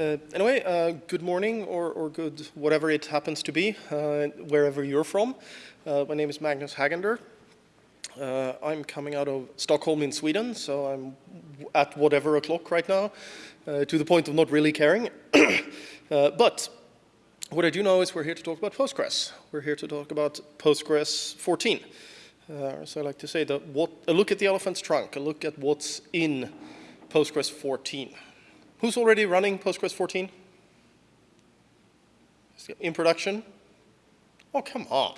Uh, anyway, uh, good morning or, or, good whatever it happens to be, uh, wherever you're from. Uh, my name is Magnus Hagander. Uh, I'm coming out of Stockholm in Sweden, so I'm at whatever o'clock right now, uh, to the point of not really caring. but what I do know is we're here to talk about Postgres. We're here to talk about Postgres 14. so I like to say that what, a look at the elephant's trunk, a look at what's in Postgres 14. Who's already running Postgres 14? In production? Oh, come on.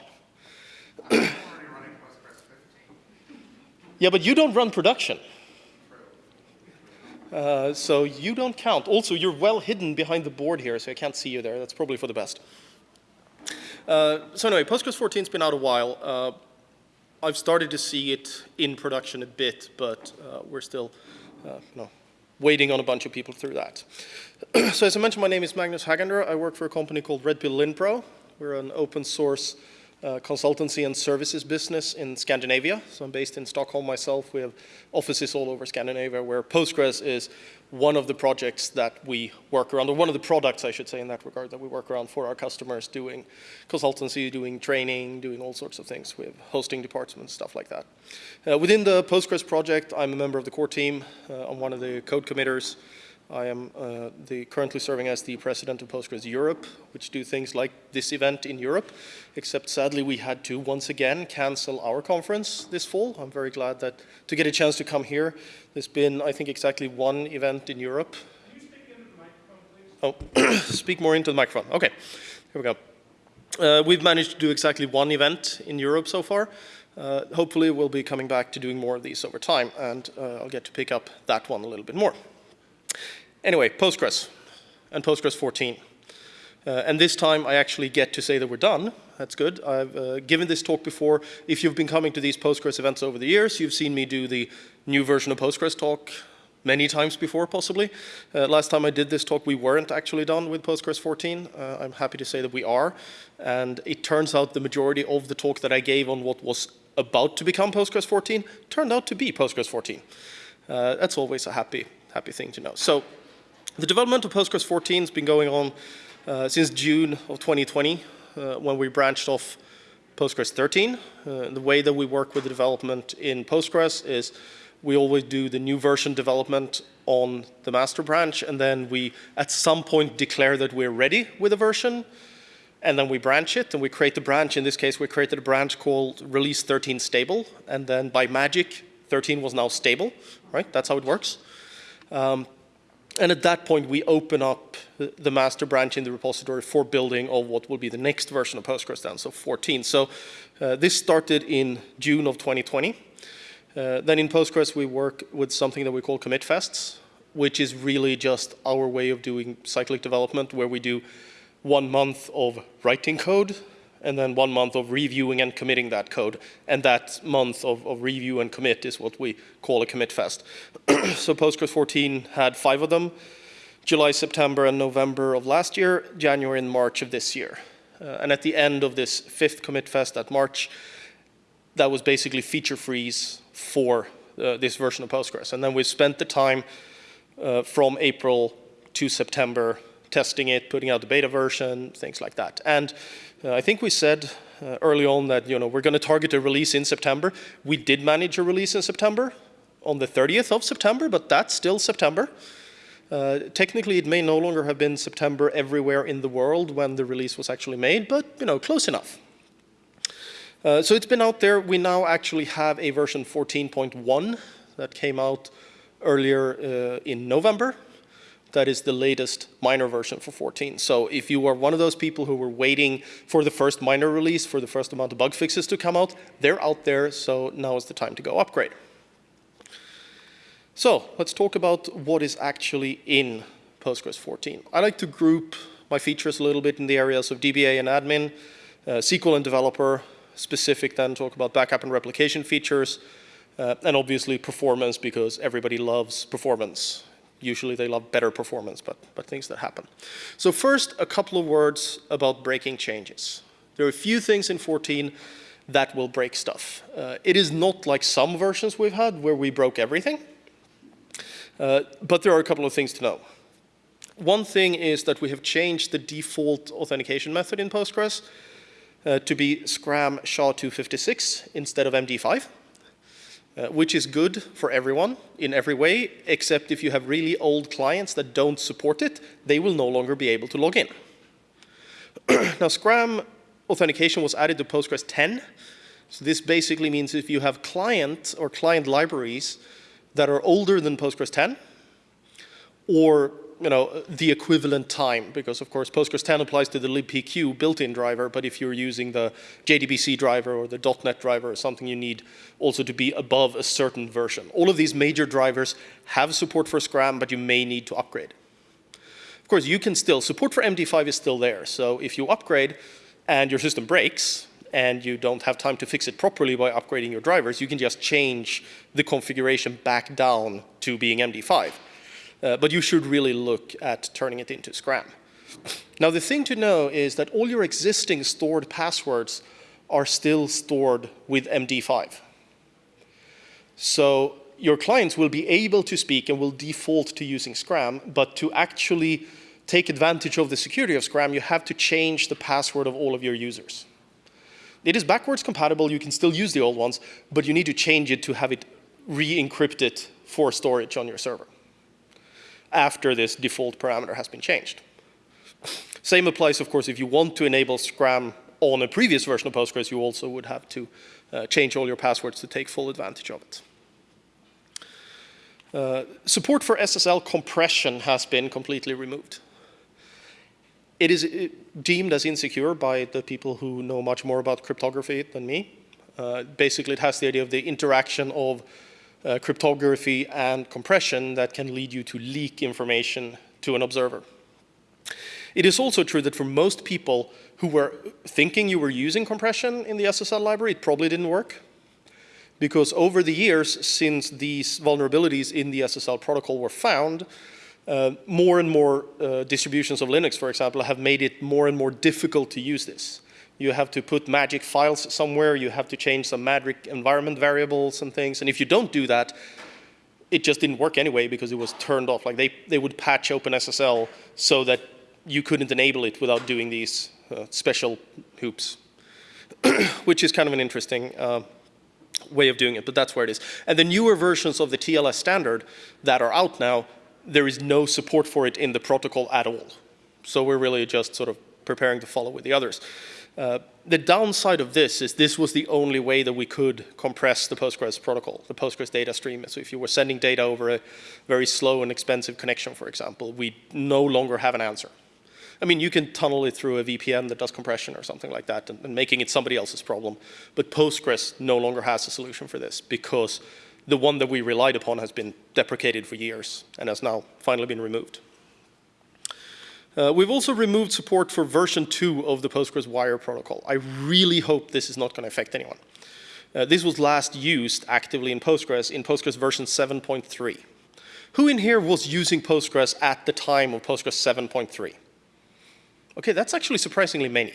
yeah, but you don't run production. Uh, so you don't count. Also, you're well hidden behind the board here, so I can't see you there. That's probably for the best. Uh, so anyway, Postgres 14's been out a while. Uh, I've started to see it in production a bit, but uh, we're still, uh, no, waiting on a bunch of people through that. so as I mentioned, my name is Magnus Hagander. I work for a company called Redpill Linpro. We're an open source uh, consultancy and services business in Scandinavia. So I'm based in Stockholm myself. We have offices all over Scandinavia where Postgres is one of the projects that we work around, or one of the products, I should say, in that regard, that we work around for our customers, doing consultancy, doing training, doing all sorts of things. We have hosting departments, stuff like that. Uh, within the Postgres project, I'm a member of the core team. Uh, I'm one of the code committers. I am uh, the, currently serving as the president of Postgres Europe, which do things like this event in Europe, except sadly we had to once again cancel our conference this fall. I'm very glad that to get a chance to come here. There's been, I think, exactly one event in Europe. Oh, speak more into the microphone. Okay, here we go. Uh, we've managed to do exactly one event in Europe so far. Uh, hopefully we'll be coming back to doing more of these over time and uh, I'll get to pick up that one a little bit more. Anyway, Postgres and Postgres 14. Uh, and this time I actually get to say that we're done. That's good. I've uh, given this talk before. If you've been coming to these Postgres events over the years, you've seen me do the new version of Postgres talk many times before, possibly. Uh, last time I did this talk, we weren't actually done with Postgres 14. Uh, I'm happy to say that we are. And it turns out the majority of the talk that I gave on what was about to become Postgres 14 turned out to be Postgres 14. Uh, that's always a happy, happy thing to know. So the development of Postgres 14 has been going on uh, since June of 2020 uh, when we branched off Postgres 13. Uh, the way that we work with the development in Postgres is we always do the new version development on the master branch and then we at some point declare that we're ready with a version and then we branch it and we create the branch. In this case, we created a branch called release 13 stable and then by magic, 13 was now stable, right? That's how it works. Um, and at that point, we open up the master branch in the repository for building of what will be the next version of Postgres then, so 14. So uh, this started in June of 2020. Uh, then in Postgres, we work with something that we call commit fests, which is really just our way of doing cyclic development, where we do one month of writing code and then one month of reviewing and committing that code. And that month of, of review and commit is what we call a commit fest. so Postgres 14 had five of them, July, September, and November of last year, January and March of this year. Uh, and at the end of this fifth commit fest at March, that was basically feature freeze for uh, this version of Postgres. And then we spent the time uh, from April to September testing it, putting out the beta version, things like that. And I think we said uh, early on that you know we're going to target a release in September. We did manage a release in September on the 30th of September, but that's still September. Uh, technically, it may no longer have been September everywhere in the world when the release was actually made, but you know, close enough. Uh, so it's been out there. We now actually have a version 14.1 that came out earlier uh, in November that is the latest minor version for 14. So if you are one of those people who were waiting for the first minor release, for the first amount of bug fixes to come out, they're out there, so now is the time to go upgrade. So let's talk about what is actually in Postgres 14. I like to group my features a little bit in the areas of DBA and admin, uh, SQL and developer, specific then talk about backup and replication features, uh, and obviously performance because everybody loves performance Usually they love better performance, but, but things that happen. So first, a couple of words about breaking changes. There are a few things in 14 that will break stuff. Uh, it is not like some versions we've had where we broke everything, uh, but there are a couple of things to know. one thing is that we have changed the default authentication method in Postgres uh, to be Scram SHA-256 instead of MD5, uh, which is good for everyone in every way, except if you have really old clients that don't support it, they will no longer be able to log in. now, Scram authentication was added to Postgres 10. So this basically means if you have client or client libraries that are older than Postgres 10, or you know, the equivalent time, because of course Postgres 10 applies to the libpq built-in driver, but if you're using the JDBC driver or the .NET driver or something, you need also to be above a certain version. All of these major drivers have support for Scram, but you may need to upgrade. Of course, you can still, support for MD5 is still there, so if you upgrade and your system breaks, and you don't have time to fix it properly by upgrading your drivers, you can just change the configuration back down to being MD5. Uh, but you should really look at turning it into Scram. Now the thing to know is that all your existing stored passwords are still stored with MD5. So your clients will be able to speak and will default to using Scram, but to actually take advantage of the security of Scram, you have to change the password of all of your users. It is backwards compatible, you can still use the old ones, but you need to change it to have it re-encrypted for storage on your server after this default parameter has been changed. Same applies, of course, if you want to enable Scram on a previous version of Postgres, you also would have to uh, change all your passwords to take full advantage of it. Uh, support for SSL compression has been completely removed. It is uh, deemed as insecure by the people who know much more about cryptography than me. Uh, basically, it has the idea of the interaction of uh, cryptography and compression that can lead you to leak information to an observer. It is also true that for most people who were thinking you were using compression in the SSL library, it probably didn't work. Because over the years, since these vulnerabilities in the SSL protocol were found, uh, more and more uh, distributions of Linux, for example, have made it more and more difficult to use this you have to put magic files somewhere, you have to change some magic environment variables and things. And if you don't do that, it just didn't work anyway because it was turned off. Like they, they would patch OpenSSL so that you couldn't enable it without doing these uh, special hoops, which is kind of an interesting uh, way of doing it, but that's where it is. And the newer versions of the TLS standard that are out now, there is no support for it in the protocol at all. So we're really just sort of preparing to follow with the others. Uh, the downside of this is this was the only way that we could compress the Postgres protocol, the Postgres data stream. So if you were sending data over a very slow and expensive connection, for example, we no longer have an answer. I mean, you can tunnel it through a VPN that does compression or something like that and, and making it somebody else's problem. But Postgres no longer has a solution for this because the one that we relied upon has been deprecated for years and has now finally been removed. Uh, we've also removed support for version 2 of the Postgres wire protocol. I really hope this is not going to affect anyone. Uh, this was last used actively in Postgres in Postgres version 7.3. Who in here was using Postgres at the time of Postgres 7.3? Okay, that's actually surprisingly many.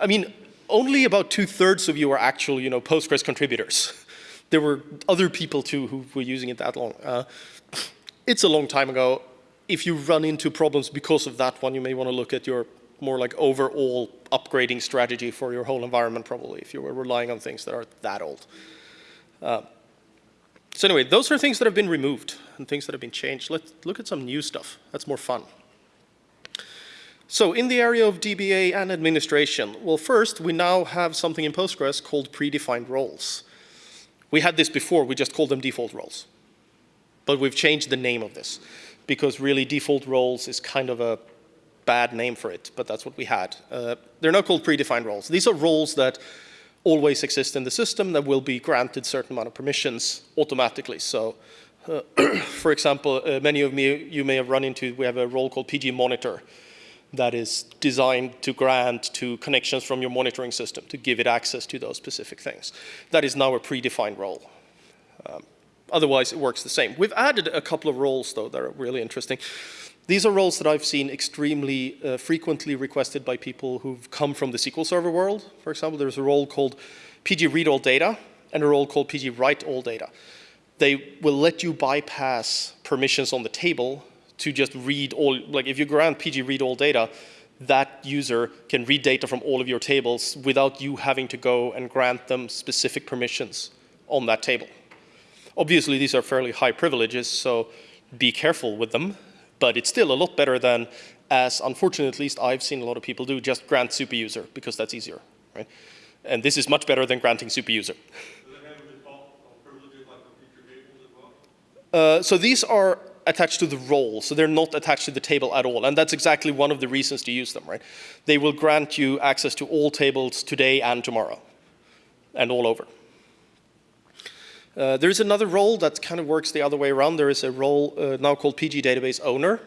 I mean, only about two-thirds of you are actual, you know, Postgres contributors. There were other people too who were using it that long. Uh, it's a long time ago if you run into problems because of that one, you may want to look at your more like overall upgrading strategy for your whole environment probably if you were relying on things that are that old. Uh, so anyway, those are things that have been removed and things that have been changed. Let's look at some new stuff. That's more fun. So in the area of DBA and administration, well first we now have something in Postgres called predefined roles. We had this before, we just called them default roles. But we've changed the name of this because really default roles is kind of a bad name for it, but that's what we had. Uh, they're now called predefined roles. These are roles that always exist in the system that will be granted certain amount of permissions automatically. So uh, for example, uh, many of me, you may have run into, we have a role called PG monitor that is designed to grant to connections from your monitoring system to give it access to those specific things. That is now a predefined role. Um, Otherwise, it works the same. We've added a couple of roles, though, that are really interesting. These are roles that I've seen extremely uh, frequently requested by people who've come from the SQL Server world. For example, there's a role called PG read all data and a role called PG write all data. They will let you bypass permissions on the table to just read all, like if you grant PG read all data, that user can read data from all of your tables without you having to go and grant them specific permissions on that table. Obviously, these are fairly high privileges, so be careful with them, but it's still a lot better than, as unfortunately at least I've seen a lot of people do, just grant super user because that's easier, right? And this is much better than granting super user. Uh, so these are attached to the role, so they're not attached to the table at all. And that's exactly one of the reasons to use them, right? They will grant you access to all tables today and tomorrow, and all over. Uh, there's another role that kind of works the other way around. There is a role uh, now called PG Database Owner,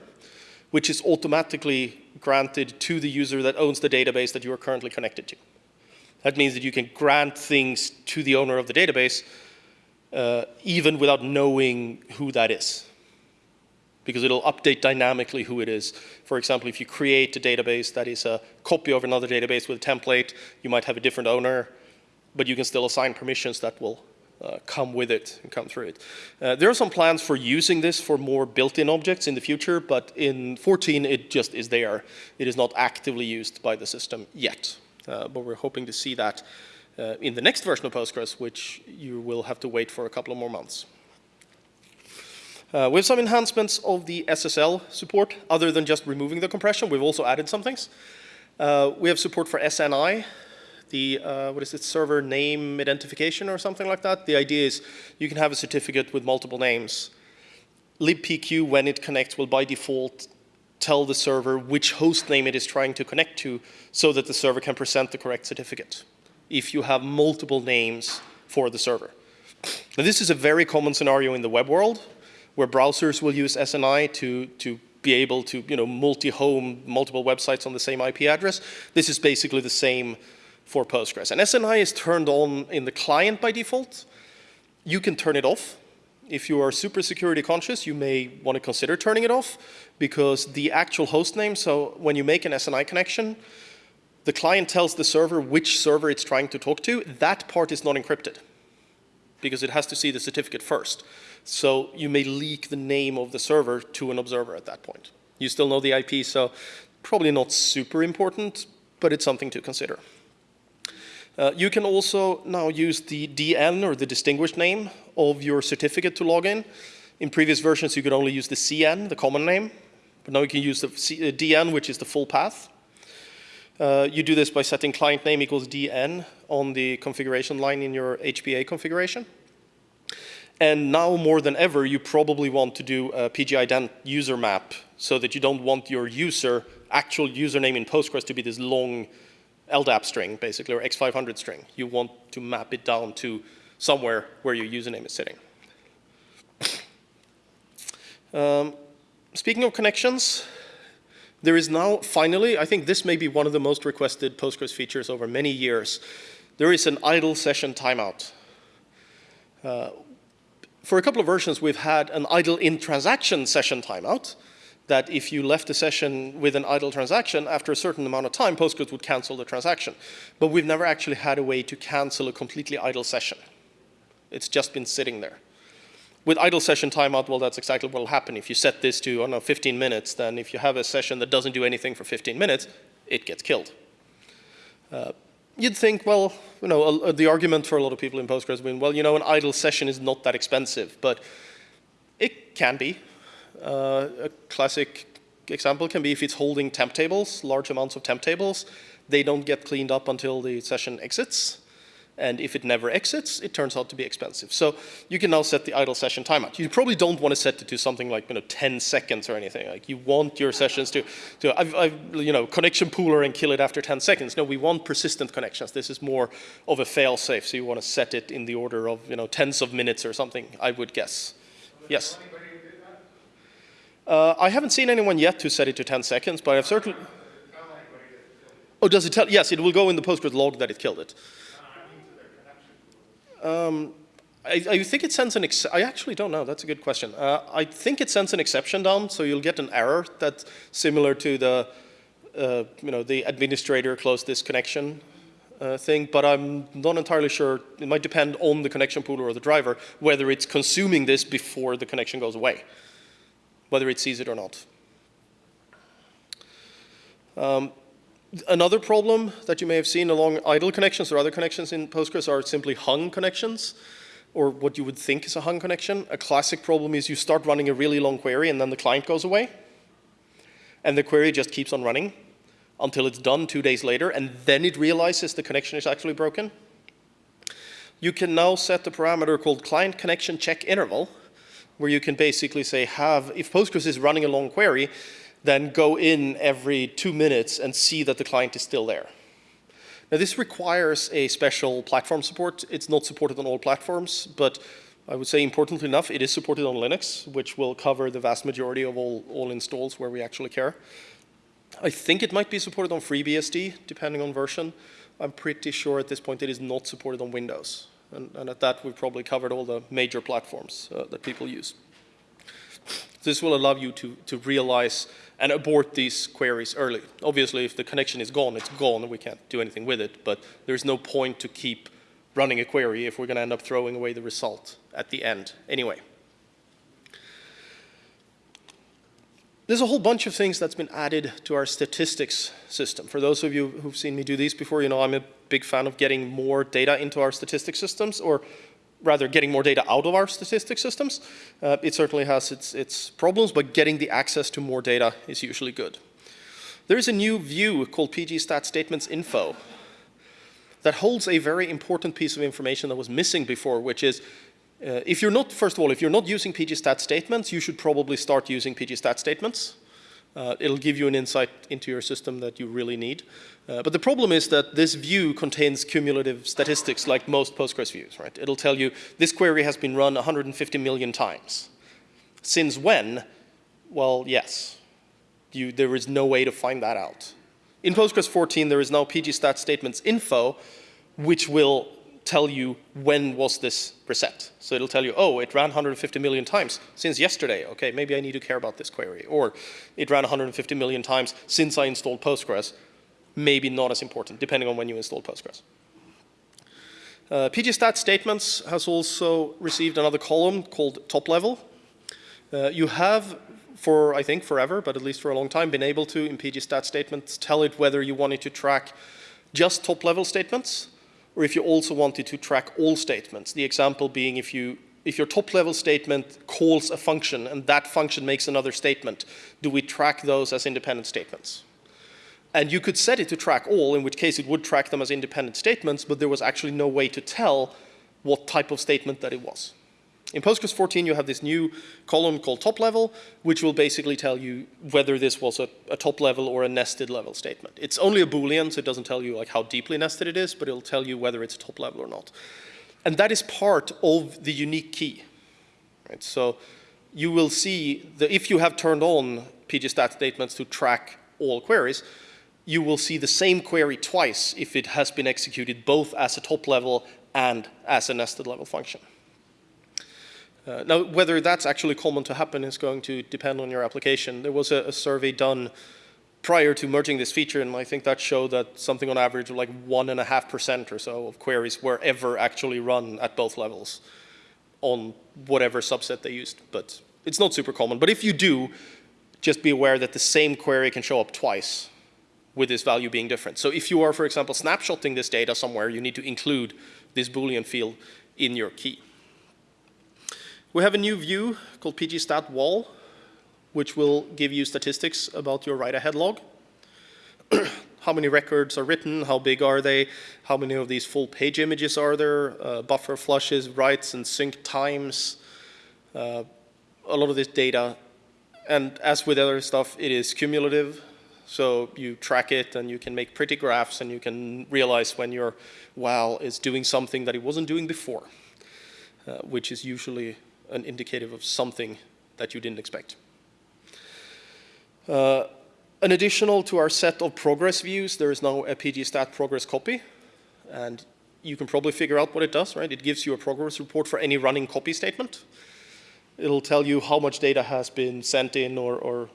which is automatically granted to the user that owns the database that you are currently connected to. That means that you can grant things to the owner of the database uh, even without knowing who that is because it'll update dynamically who it is. For example, if you create a database that is a copy of another database with a template, you might have a different owner, but you can still assign permissions that will uh, come with it and come through it. Uh, there are some plans for using this for more built-in objects in the future, but in 14 it just is there. It is not actively used by the system yet, uh, but we're hoping to see that uh, in the next version of Postgres, which you will have to wait for a couple of more months. Uh, we have some enhancements of the SSL support, other than just removing the compression. We've also added some things. Uh, we have support for SNI, the, uh, what is it, server name identification or something like that. The idea is you can have a certificate with multiple names. libpq, when it connects, will by default tell the server which host name it is trying to connect to so that the server can present the correct certificate if you have multiple names for the server. Now, this is a very common scenario in the web world where browsers will use SNI to, to be able to you know, multi-home multiple websites on the same IP address. This is basically the same for Postgres. And SNI is turned on in the client by default. You can turn it off. If you are super security conscious, you may want to consider turning it off because the actual host name, so when you make an SNI connection, the client tells the server which server it's trying to talk to. That part is not encrypted because it has to see the certificate first. So you may leak the name of the server to an observer at that point. You still know the IP, so probably not super important, but it's something to consider. Uh, you can also now use the DN or the distinguished name of your certificate to log in. In previous versions, you could only use the CN, the common name, but now you can use the C uh, DN, which is the full path. Uh, you do this by setting client name equals DN on the configuration line in your HBA configuration. And now more than ever, you probably want to do a pgident user map so that you don't want your user, actual username in Postgres to be this long LDAP string, basically, or X500 string. You want to map it down to somewhere where your username is sitting. um, speaking of connections, there is now finally, I think this may be one of the most requested Postgres features over many years. There is an idle session timeout. Uh, for a couple of versions, we've had an idle in transaction session timeout that if you left a session with an idle transaction, after a certain amount of time, Postgres would cancel the transaction. But we've never actually had a way to cancel a completely idle session. It's just been sitting there. With idle session timeout, well, that's exactly what will happen. If you set this to, I don't know, 15 minutes, then if you have a session that doesn't do anything for 15 minutes, it gets killed. Uh, you'd think, well, you know, the argument for a lot of people in Postgres been, well, you know, an idle session is not that expensive, but it can be. Uh, a classic example can be if it's holding temp tables, large amounts of temp tables, they don't get cleaned up until the session exits. And if it never exits, it turns out to be expensive. So you can now set the idle session timeout. You probably don't want to set it to something like you know 10 seconds or anything. Like you want your sessions to, to I've, I've, you know, connection pooler and kill it after 10 seconds. No, we want persistent connections. This is more of a fail-safe. So you want to set it in the order of you know tens of minutes or something. I would guess. Yes. Uh, I haven't seen anyone yet who set it to 10 seconds, but I've certainly. Oh, does it tell? Yes, it will go in the Postgres log that it killed it. Um, I, I, think it sends an, I actually don't know, that's a good question. Uh, I think it sends an exception down, so you'll get an error that's similar to the, uh, you know, the administrator closed this connection uh, thing, but I'm not entirely sure. It might depend on the connection pooler or the driver, whether it's consuming this before the connection goes away. Whether it sees it or not. Um, another problem that you may have seen along idle connections or other connections in Postgres are simply hung connections, or what you would think is a hung connection. A classic problem is you start running a really long query and then the client goes away, and the query just keeps on running until it's done two days later, and then it realizes the connection is actually broken. You can now set the parameter called client connection check interval, where you can basically say have, if Postgres is running a long query, then go in every two minutes and see that the client is still there. Now this requires a special platform support. It's not supported on all platforms, but I would say importantly enough, it is supported on Linux, which will cover the vast majority of all, all installs where we actually care. I think it might be supported on FreeBSD, depending on version. I'm pretty sure at this point it is not supported on Windows. And, and at that, we've probably covered all the major platforms uh, that people use. This will allow you to, to realize and abort these queries early. Obviously, if the connection is gone, it's gone, and we can't do anything with it, but there's no point to keep running a query if we're going to end up throwing away the result at the end anyway. There's a whole bunch of things that's been added to our statistics system. For those of you who've seen me do these before, you know I'm a big fan of getting more data into our statistics systems, or rather getting more data out of our statistics systems. Uh, it certainly has its, its problems, but getting the access to more data is usually good. There is a new view called pgstat statements info that holds a very important piece of information that was missing before, which is uh, if you're not, first of all, if you're not using pgstat statements, you should probably start using pgstat statements. Uh, it'll give you an insight into your system that you really need. Uh, but the problem is that this view contains cumulative statistics like most Postgres views, right? It'll tell you this query has been run 150 million times. Since when? Well, yes. You, there is no way to find that out. In Postgres 14, there is now pgstat statements info, which will tell you when was this reset. So it'll tell you, oh, it ran 150 million times since yesterday. Okay, maybe I need to care about this query. Or it ran 150 million times since I installed Postgres. Maybe not as important, depending on when you installed Postgres. Uh, pgstat statements has also received another column called top level. Uh, you have for, I think, forever, but at least for a long time, been able to, in pgstat statements, tell it whether you wanted to track just top level statements or if you also wanted to track all statements. The example being if you if your top level statement calls a function and that function makes another statement, do we track those as independent statements? And you could set it to track all, in which case it would track them as independent statements, but there was actually no way to tell what type of statement that it was. In Postgres 14, you have this new column called top level, which will basically tell you whether this was a, a, top level or a nested level statement. It's only a Boolean, so it doesn't tell you like how deeply nested it is, but it'll tell you whether it's a top level or not. And that is part of the unique key. Right? So you will see that if you have turned on pgstat statements to track all queries, you will see the same query twice if it has been executed both as a top level and as a nested level function. Uh, now, whether that's actually common to happen is going to depend on your application. There was a, a, survey done prior to merging this feature, and I think that showed that something on average of like one and a half percent or so of queries were ever actually run at both levels on whatever subset they used. But it's not super common. But if you do, just be aware that the same query can show up twice with this value being different. So if you are, for example, snapshotting this data somewhere, you need to include this Boolean field in your key. We have a new view called pgstat WAL, which will give you statistics about your write-ahead log. how many records are written, how big are they, how many of these full page images are there, uh, buffer flushes, writes and sync times, uh, a lot of this data. And as with other stuff, it is cumulative. So you track it and you can make pretty graphs and you can realize when your WAL is doing something that it wasn't doing before, uh, which is usually an indicative of something that you didn't expect. Uh, an additional to our set of progress views, there is now a pgstat progress copy. And you can probably figure out what it does, right? It gives you a progress report for any running copy statement. It'll tell you how much data has been sent in or, or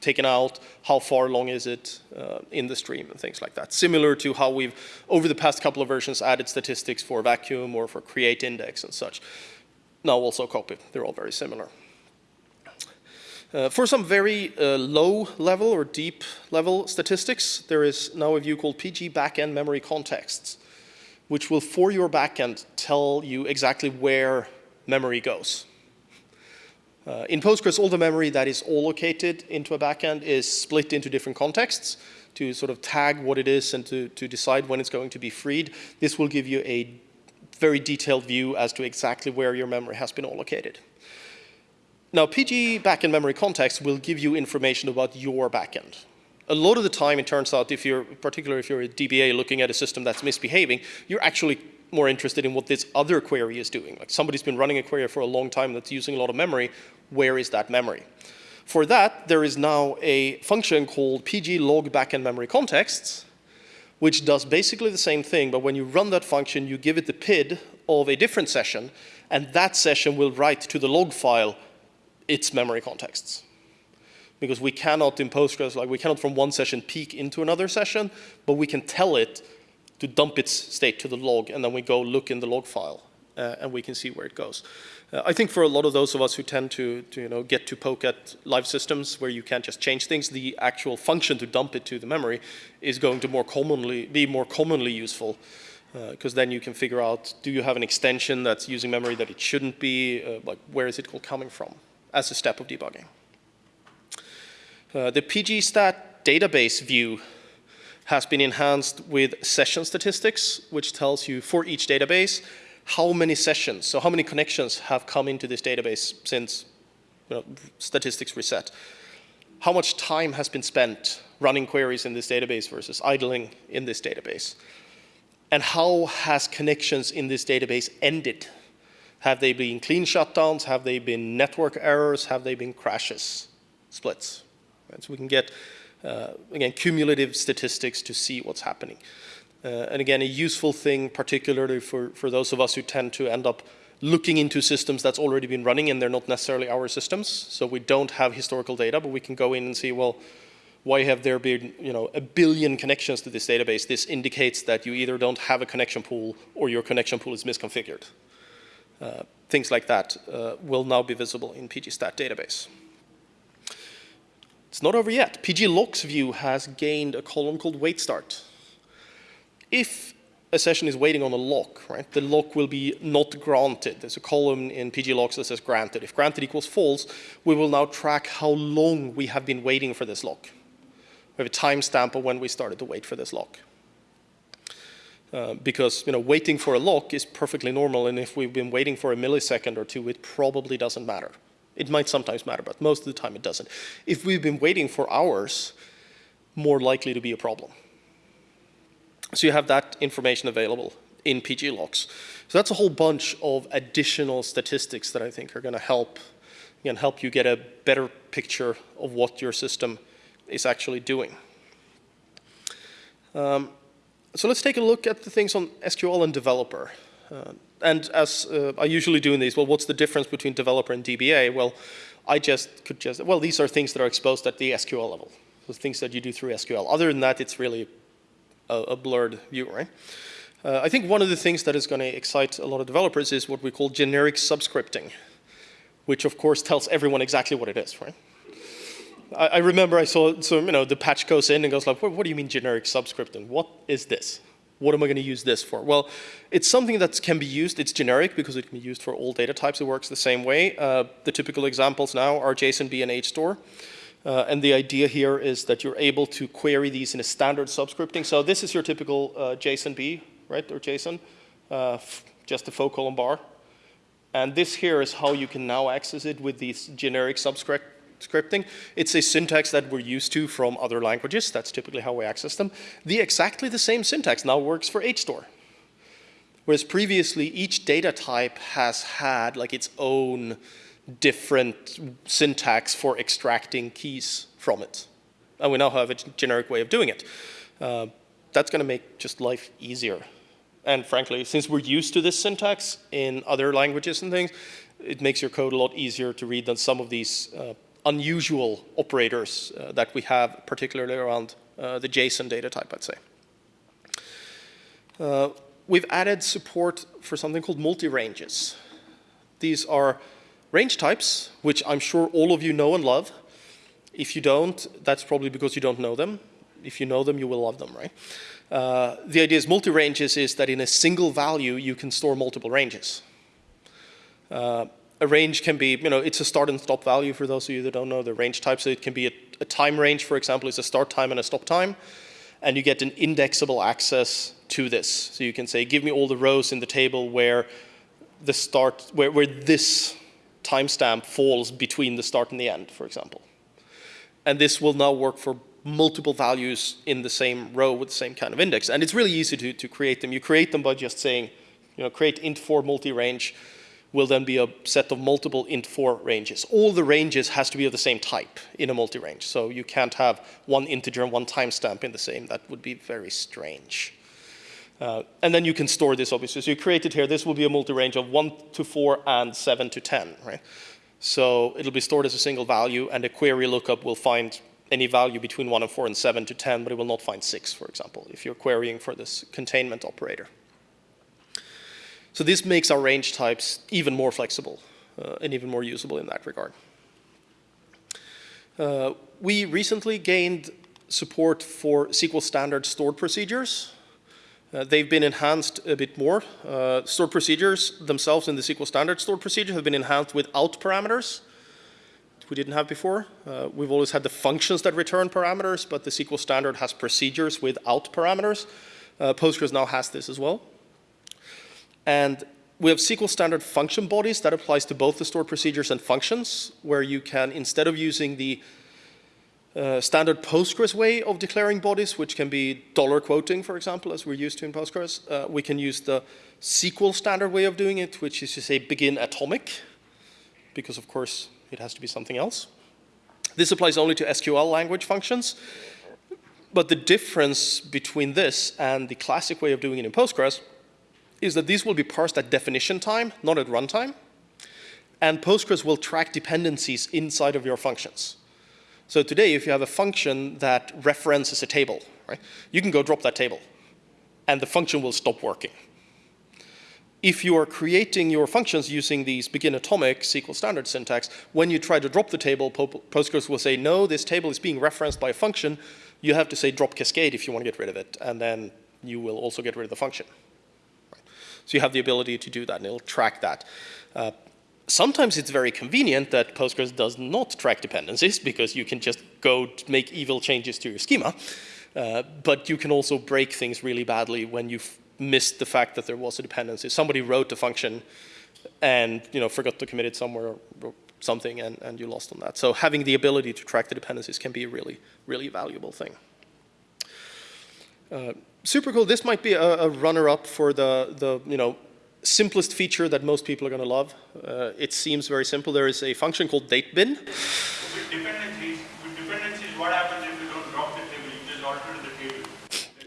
taken out, how far along is it uh, in the stream and things like that. Similar to how we've, over the past couple of versions, added statistics for vacuum or for create index and such now also copy. They're all very similar. Uh, for some very uh, low level or deep level statistics, there is now a view called PG backend memory contexts, which will, for your backend, tell you exactly where memory goes. Uh, in Postgres, all the memory that is allocated into a backend is split into different contexts to sort of tag what it is and to, to decide when it's going to be freed. This will give you a very detailed view as to exactly where your memory has been allocated. Now, PG backend memory context will give you information about your backend. A lot of the time, it turns out, if you're, particularly if you're a DBA looking at a system that's misbehaving, you're actually more interested in what this other query is doing. Like somebody's been running a query for a long time that's using a lot of memory. Where is that memory? For that, there is now a function called pg log backend memory contexts, which does basically the same thing, but when you run that function, you give it the PID of a different session, and that session will write to the log file its memory contexts. Because we cannot in Postgres, like we cannot from one session peek into another session, but we can tell it to dump its state to the log, and then we go look in the log file, uh, and we can see where it goes. Uh, I think for a lot of those of us who tend to, to, you know, get to poke at live systems where you can't just change things, the actual function to dump it to the memory is going to more commonly be more commonly useful because uh, then you can figure out, do you have an extension that's using memory that it shouldn't be, uh, like where is it coming from? as a step of debugging. Uh, the pgstat database view has been enhanced with session statistics, which tells you for each database how many sessions, so how many connections have come into this database since you know, statistics reset. How much time has been spent running queries in this database versus idling in this database. And how has connections in this database ended have they been clean shutdowns? Have they been network errors? Have they been crashes, splits? So we can get, uh, again, cumulative statistics to see what's happening. Uh, and again, a useful thing, particularly for, for those of us who tend to end up looking into systems that's already been running and they're not necessarily our systems. So we don't have historical data, but we can go in and see, well, why have there been you know, a billion connections to this database? This indicates that you either don't have a connection pool or your connection pool is misconfigured. Uh, things like that uh, will now be visible in pgstat database. It's not over yet. pglocks view has gained a column called wait start. If a session is waiting on a lock, right, the lock will be not granted. There's a column in pglocks that says granted. If granted equals false, we will now track how long we have been waiting for this lock. We have a timestamp of when we started to wait for this lock. Uh, because you know waiting for a lock is perfectly normal, and if we've been waiting for a millisecond or two, it probably doesn't matter. It might sometimes matter, but most of the time it doesn't. If we've been waiting for hours, more likely to be a problem. So you have that information available in PG locks. So that's a whole bunch of additional statistics that I think are going to help, again, help you get a better picture of what your system is actually doing. Um, so let's take a look at the things on SQL and developer. Uh, and as uh, I usually do in these, well, what's the difference between developer and DBA? Well, I just could just, well, these are things that are exposed at the SQL level. The things that you do through SQL. Other than that, it's really a, a blurred view, right? Uh, I think one of the things that is going to excite a lot of developers is what we call generic subscripting, which of course tells everyone exactly what it is, right? I, I, remember I saw, so, you know, the patch goes in and goes like, what, what do you mean generic subscripting? What is this? What am I going to use this for? Well, it's something that can be used. It's generic because it can be used for all data types. It works the same way. Uh, the typical examples now are JSONB and HStore. Uh, and the idea here is that you're able to query these in a standard subscripting. So this is your typical uh, JSONB, right, or JSON, uh, just a foo colon bar. And this here is how you can now access it with these generic subscript scripting. It's a syntax that we're used to from other languages. That's typically how we access them. The exactly the same syntax now works for HStore. Whereas previously, each data type has had like its own different syntax for extracting keys from it. And we now have a generic way of doing it. Uh, that's going to make just life easier. And frankly, since we're used to this syntax in other languages and things, it makes your code a lot easier to read than some of these uh, unusual operators uh, that we have, particularly around uh, the JSON data type, I'd say. Uh, we've added support for something called multi-ranges. These are range types, which I'm sure all of you know and love, If you don't, that's probably because you don't know them. If you know them, you will love them, right? Uh, the idea is multi-ranges is that in a single value, you can store multiple ranges. Uh, a range can be, you know, it's a start and stop value for those of you that don't know the range types. So it can be a, a time range, for example, is a start time and a stop time. And you get an indexable access to this. So you can say, give me all the rows in the table where the start, where, where this timestamp falls between the start and the end, for example. And this will now work for multiple values in the same row with the same kind of index. And it's really easy to, to create them. You create them by just saying, you know, create int4 multi-range will then be a set of multiple int4 ranges. All the ranges has to be of the same type in a multi-range. So you can't have one integer and one timestamp in the same. That would be very strange. Uh, and then you can store this obviously. So you created here. This will be a multi-range of 1 to 4 and 7 to 10, right? So it'll be stored as a single value and a query lookup will find any value between 1 and 4 and 7 to 10, but it will not find 6, for example, if you're querying for this containment operator. So this makes our range types even more flexible uh, and even more usable in that regard. Uh, we recently gained support for SQL standard stored procedures. Uh, they've been enhanced a bit more. Uh, stored procedures themselves in the SQL standard stored procedure have been enhanced without parameters we didn't have before. Uh, we've always had the functions that return parameters, but the SQL standard has procedures without parameters. Uh, Postgres now has this as well. And we have SQL standard function bodies that applies to both the stored procedures and functions, where you can, instead of using the uh, standard Postgres way of declaring bodies, which can be dollar quoting, for example, as we're used to in Postgres, uh, we can use the SQL standard way of doing it, which is to say begin atomic, because of course it has to be something else. This applies only to SQL language functions. But the difference between this and the classic way of doing it in Postgres is that these will be parsed at definition time, not at runtime. And Postgres will track dependencies inside of your functions. So today, if you have a function that references a table, right, you can go drop that table, and the function will stop working if you are creating your functions using these begin atomic SQL standard syntax, when you try to drop the table, Postgres will say, no, this table is being referenced by a function. You have to say drop cascade if you want to get rid of it, and then you will also get rid of the function. So you have the ability to do that, and it'll track that. Uh, sometimes it's very convenient that Postgres does not track dependencies because you can just go make evil changes to your schema. Uh, but you can also break things really badly when you've missed the fact that there was a dependency. Somebody wrote a function and you know, forgot to commit it somewhere or something and, and you lost on that. So having the ability to track the dependencies can be a really, really valuable thing. Uh, super cool. This might be a, a runner-up for the, the you know, simplest feature that most people are going to love. Uh, it seems very simple. There is a function called datebin. With dependencies, with dependencies, what happens if you don't drop the table? You just alter the table.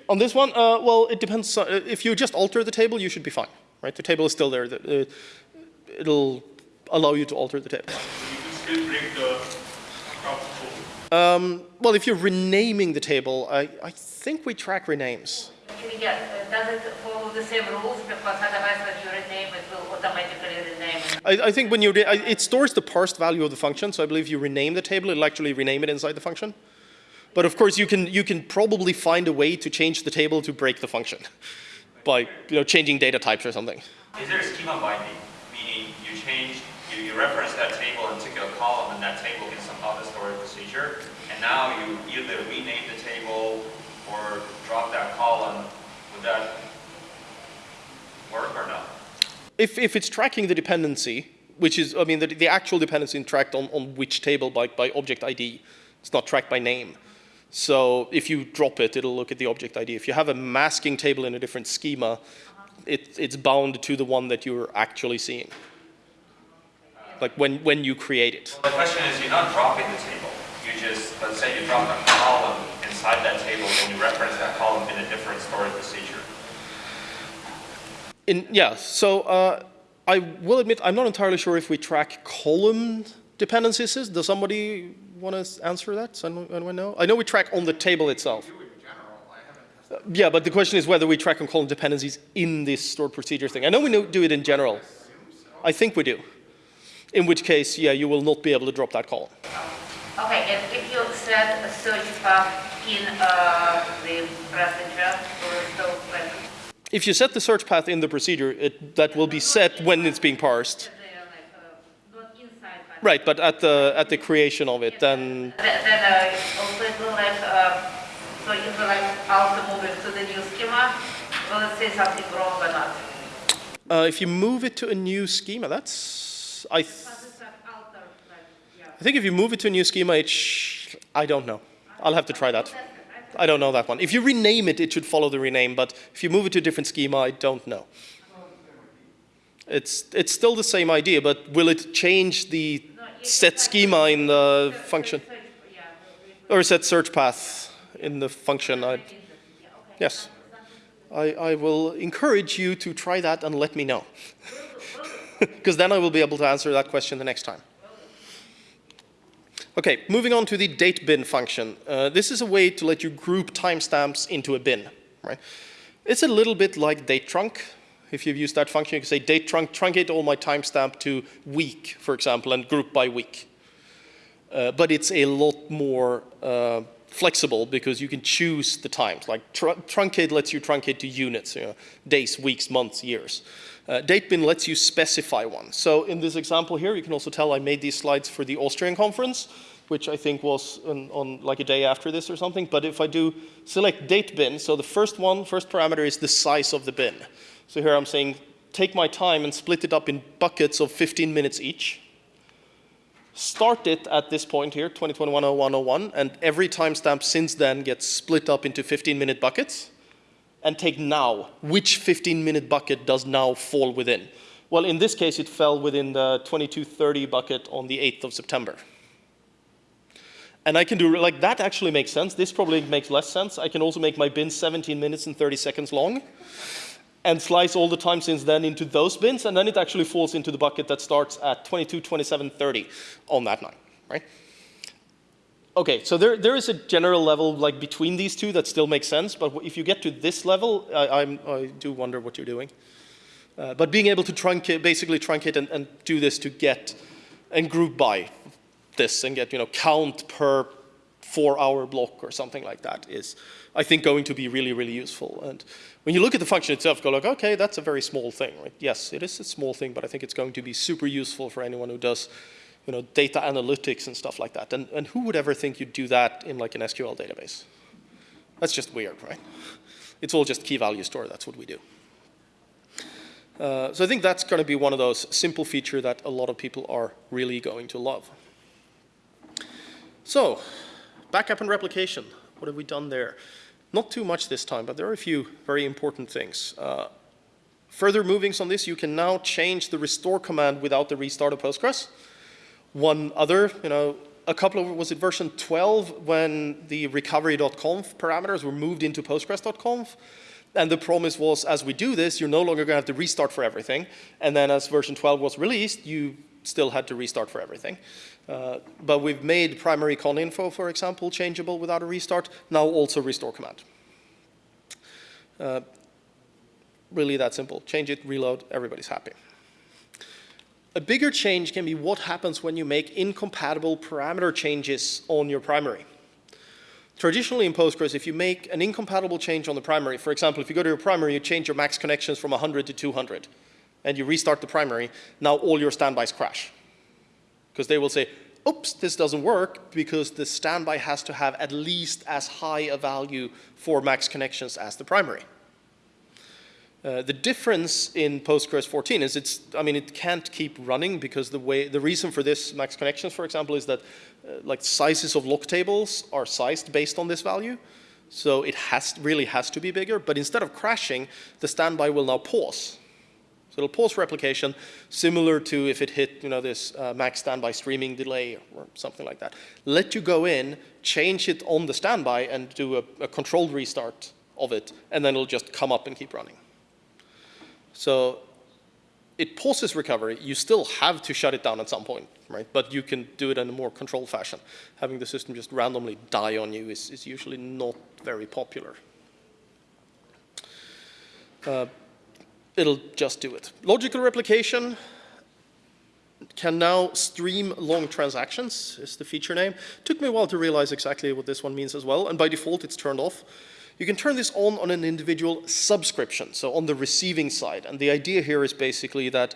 On this one, uh, well, it depends. Uh, if you just alter the table, you should be fine, right? The table is still there. The, it'll allow you to alter the table. So you can still break the top um, well, if you're renaming the table, I, I think we track renames. Yes, does it follow the same rules? Because otherwise when you rename it will automatically rename. I, I think when you, it stores the parsed value of the function, so I believe you rename the table, it'll actually rename it inside the function. But of course, you can, you can probably find a way to change the table to break the function by you know, changing data types or something. Is there a schema binding? Meaning you change, you, you reference that table and took a column and that table can somehow the storage procedure. And now you either rename the table or drop that column. Would that work or not? If, if it's tracking the dependency, which is, I mean, the, the actual dependency tracked on, on which table by, by object ID, it's not tracked by name. So if you drop it, it'll look at the object ID. If you have a masking table in a different schema, uh-huh. it, it's bound to the one that you're actually seeing. Like when, when you create it. Well, the question is, you're not dropping the table. You just, let's say you drop a column inside that table and you reference that column in a different storage procedure. In, yeah, so uh, I will admit I'm not entirely sure if we track column dependencies. Does somebody want to answer that? Does anyone know? I know we track on the table itself. Uh, yeah, but the question is whether we track on column dependencies in this stored procedure thing. I know we know, do it in general. I think we do. In which case, yeah, you will not be able to drop that column. Okay, and if you set a search path in uh, the procedure, will it still like, If you set the search path in the procedure, it, that will be set when it's being parsed. they are like, not inside, but. Right, but at the, at the creation of it, then, Then, uh, also it will like, uh, so if we like also move it to the new schema, will it say something wrong or not? uh, if you move it to a new schema, that's, I, th- Does it like alter, like, yeah. I think if you move it to a new schema, it I don't know. I'll have to try that. I don't know that one. If you rename it, it should follow the rename, but if you move it to a different schema, I don't know. It's, it's still the same idea, but will it change the set schema in the function? Or set search path in the function? I, yeah, okay. yes. I, I will encourage you to try that and let me know. Because then I will be able to answer that question the next time. Okay, moving on to the date bin function. Uh, this is a way to let you group timestamps into a bin, right? It's a little bit like date trunc. If you've used that function, you can say date trunc, truncate all my timestamp to week, for example, and group by week. Uh, but it's a lot more uh, flexible because you can choose the times. Like tr truncate lets you truncate to units, you know, days, weeks, months, years. Uh, Datebin lets you specify one. So in this example here, you can also tell I made these slides for the Austrian conference, which I think was on, on like a day after this or something. But if I do select date bin, so the first one, first parameter is the size of the bin. So here I'm saying take my time and split it up in buckets of 15 minutes each start it at this point here, 2021-0101, and every timestamp since then gets split up into 15-minute buckets, and take now. Which 15-minute bucket does now fall within? Well, in this case, it fell within the 2230 bucket on the 8th of September. And I can do, like, that actually makes sense. This probably makes less sense. I can also make my bin 17 minutes and 30 seconds long and slice all the time since then into those bins, and then it actually falls into the bucket that starts at 22, 27, 30 on that night, right? Okay, so there, there is a general level like between these two that still makes sense, but if you get to this level, I, I'm, I do wonder what you're doing. Uh, but being able to truncate, basically truncate and, and do this to get and group by this and get, you know, count per four hour block or something like that is, I think, going to be really, really useful. And when you look at the function itself, go like, okay, that's a very small thing, right? Yes, it is a small thing, but I think it's going to be super useful for anyone who does, you know, data analytics and stuff like that. And, and who would ever think you'd do that in like an SQL database? That's just weird, right? It's all just key value store, that's what we do. Uh, so I think that's going to be one of those simple feature that a lot of people are really going to love. So, backup and replication. What have we done there? Not too much this time, but there are a few very important things. Uh, further movings on this, you can now change the restore command without the restart of Postgres. One other, you know, a couple of, was it version 12 when the recovery.conf parameters were moved into postgres.conf? And the promise was, as we do this, you're no longer going to have to restart for everything. And then as version 12 was released, you still had to restart for everything. Uh, but we've made primary con info, for example, changeable without a restart. Now also restore command. Uh, really that simple. Change it, reload, everybody's happy. A bigger change can be what happens when you make incompatible parameter changes on your primary. Traditionally in Postgres, if you make an incompatible change on the primary, for example, if you go to your primary, you change your max connections from 100 to 200, and you restart the primary, now all your standbys crash. Because they will say, oops, this doesn't work because the standby has to have at least as high a value for max connections as the primary. Uh, the difference in Postgres 14 is it's, I mean, it can't keep running because the way, the reason for this max connections, for example, is that uh, like sizes of lock tables are sized based on this value. So it has, really has to be bigger, but instead of crashing, the standby will now pause. So it'll pause replication, similar to if it hit, you know, this uh, max standby streaming delay or something like that. Let you go in, change it on the standby and do a, a controlled restart of it, and then it'll just come up and keep running. So it pauses recovery. You still have to shut it down at some point, right? But you can do it in a more controlled fashion. Having the system just randomly die on you is, is usually not very popular. Uh, it'll just do it. Logical replication, can now stream long transactions, is the feature name. Took me a while to realize exactly what this one means as well, and by default it's turned off. You can turn this on on an individual subscription, so on the receiving side. And the idea here is basically that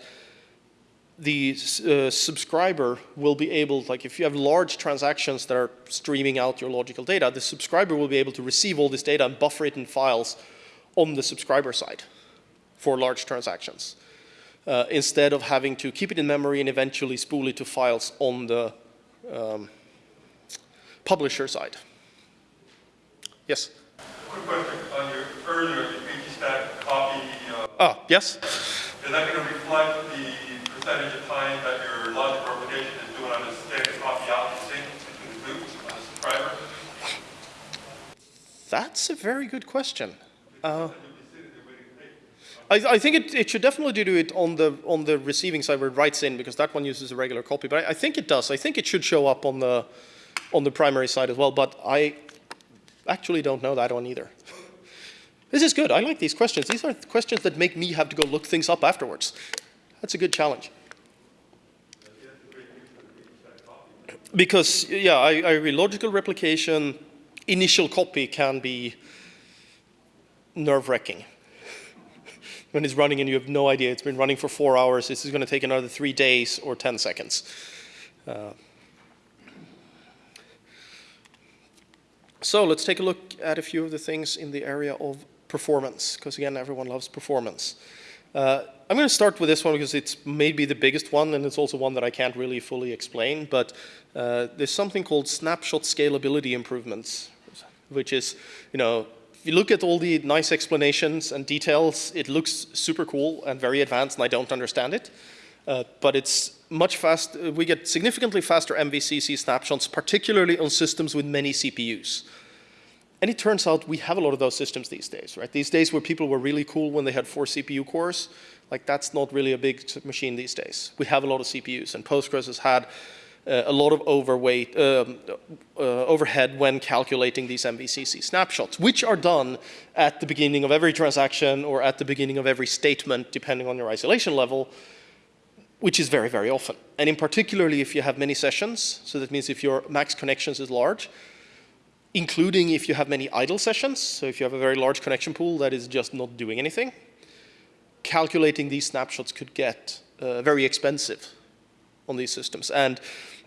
the uh, subscriber will be able, like if you have large transactions that are streaming out your logical data, the subscriber will be able to receive all this data and buffer it in files on the subscriber side for large transactions uh, instead of having to keep it in memory and eventually spool it to files on the um, publisher side. Yes? Quick question on your earlier, the pgstat copy, uh, Ah, yes? is that going to reflect the percentage of time that your logic replication is doing on the static copy out and sync between the groups on the subscriber? That's a very good question. Uh, I, I think it, it should definitely do it on the on the receiving side where it writes in because that one uses a regular copy. But I, I think it does. I think it should show up on the on the primary side as well. But I actually don't know that one either. This is good. I like these questions. These are questions that make me have to go look things up afterwards. That's a good challenge. Because, yeah, I, I. Logical replication, initial copy can be nerve-wracking. when it's running and you have no idea, it's been running for four hours, this is going to take another three days or 10 seconds. Uh, so let's take a look at a few of the things in the area of performance, because again, everyone loves performance. Uh, I'm going to start with this one because it's maybe the biggest one, and it's also one that I can't really fully explain, but uh, there's something called snapshot scalability improvements, which is, you know, if you look at all the nice explanations and details, it looks super cool and very advanced, and I don't understand it. Uh, but it's much fast, uh, we get significantly faster MVCC snapshots, particularly on systems with many CPUs. And it turns out we have a lot of those systems these days, right? These days where people were really cool when they had four CPU cores, like that's not really a big machine these days. We have a lot of CPUs, and Postgres has had uh, a lot of overweight, um, uh, overhead when calculating these MVCC snapshots, which are done at the beginning of every transaction or at the beginning of every statement, depending on your isolation level, which is very, very often. And in particularly if you have many sessions, so that means if your max connections is large, including if you have many idle sessions, so if you have a very large connection pool that is just not doing anything, calculating these snapshots could get uh, very expensive on these systems. And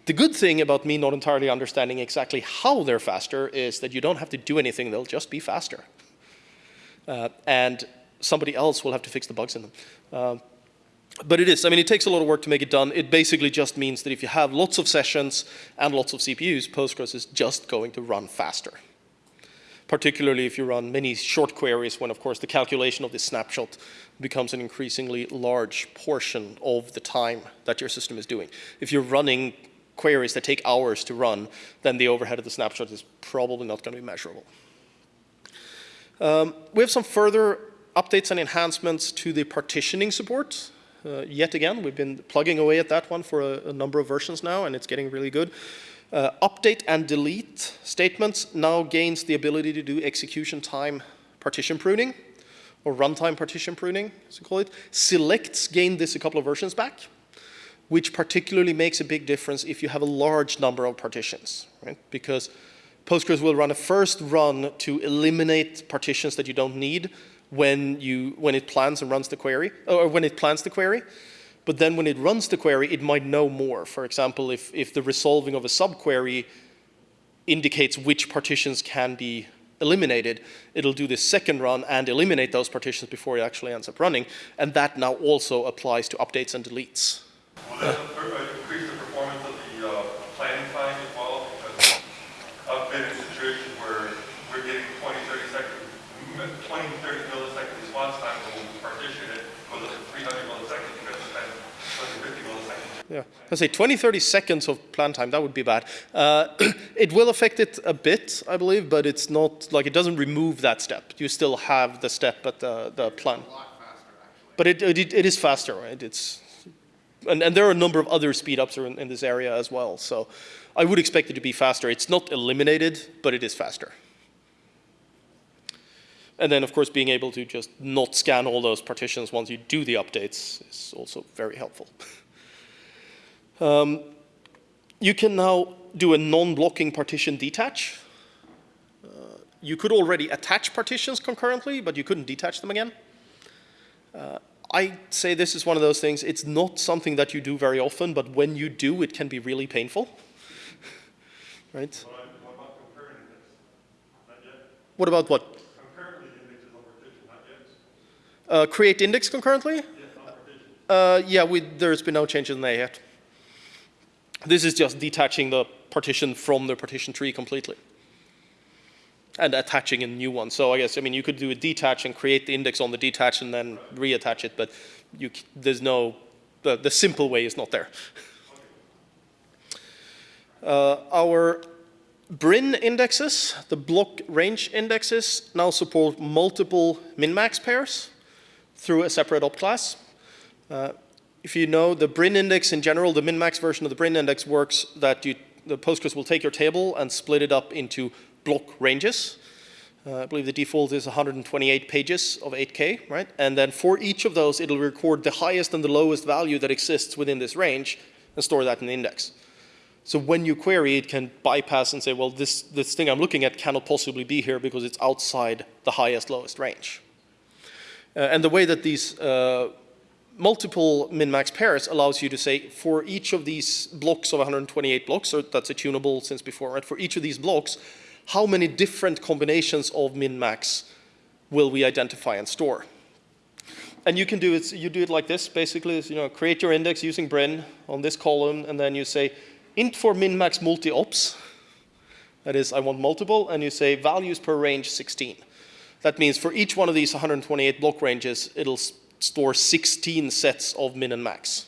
the good thing about me not entirely understanding exactly how they're faster is that you don't have to do anything, they'll just be faster. Uh, and somebody else will have to fix the bugs in them. Uh, but it is, I mean, it takes a lot of work to make it done. It basically just means that if you have lots of sessions and lots of CPUs, Postgres is just going to run faster. Particularly if you run many short queries when, of course, the calculation of this snapshot becomes an increasingly large portion of the time that your system is doing. If you're running queries that take hours to run, then the overhead of the snapshot is probably not going to be measurable. Um, we have some further updates and enhancements to the partitioning support. Uh, yet again, we've been plugging away at that one for a, a number of versions now, and it's getting really good. Uh, update and delete statements now gains the ability to do execution time partition pruning, or runtime partition pruning, as we call it. Selects gained this a couple of versions back, which particularly makes a big difference if you have a large number of partitions, right? Because Postgres will run a first run to eliminate partitions that you don't need when, you, when it plans and runs the query, or when it plans the query. But then when it runs the query, it might know more. For example, if, if the resolving of a subquery indicates which partitions can be eliminated, it'll do this second run and eliminate those partitions before it actually ends up running. And that now also applies to updates and deletes. Will that uh, increase the performance of the uh, planning time as well? Because I've been in a situation where we're getting 20, 30 second, 20, 30 millisecond response time, and we'll partition it, goes up to 300 milliseconds, you got to spend 150 milliseconds. I say 20, 30 seconds of plan time, that would be bad. Uh, it will affect it a bit, I believe, but it's not, like it doesn't remove that step. You still have the step at the, the plan. But it, it, it is faster, right? It's, and, and there are a number of other speed ups in, in this area as well. So I would expect it to be faster. It's not eliminated, but it is faster. And then, of course, being able to just not scan all those partitions once you do the updates is also very helpful. Um, you can now do a non-blocking partition detach. Uh, you could already attach partitions concurrently, but you couldn't detach them again. Uh, I say this is one of those things, it's not something that you do very often, but when you do, it can be really painful. right? What about concurrent? Not yet. What about what? Concurrently indexes on partition, not yet. Uh, create index concurrently? Yes. Uh, yeah, we, there's been no change in there yet. This is just detaching the partition from the partition tree completely. And attaching a new one. So I guess, I mean, you could do a detach and create the index on the detach and then reattach it, but you, there's no, the, the simple way is not there. Uh, our Brin indexes, the block range indexes, now support multiple min-max pairs through a separate op class. Uh, if you know the Brin index in general, the min-max version of the Brin index works that you, the Postgres will take your table and split it up into block ranges. Uh, I believe the default is 128 pages of 8K, right? And then for each of those, it'll record the highest and the lowest value that exists within this range and store that in the index. So when you query, it can bypass and say, well, this, this thing I'm looking at cannot possibly be here because it's outside the highest, lowest range. Uh, and the way that these uh, multiple min-max pairs allows you to say, for each of these blocks of 128 blocks, so that's a tunable since before, right? For each of these blocks, how many different combinations of min-max will we identify and store? And you can do it, you do it like this, basically, you know, create your index using Brin on this column, and then you say, int4 min-max multi-ops, that is, I want multiple, and you say values per range 16. That means for each one of these 128 block ranges, it'll store 16 sets of min and max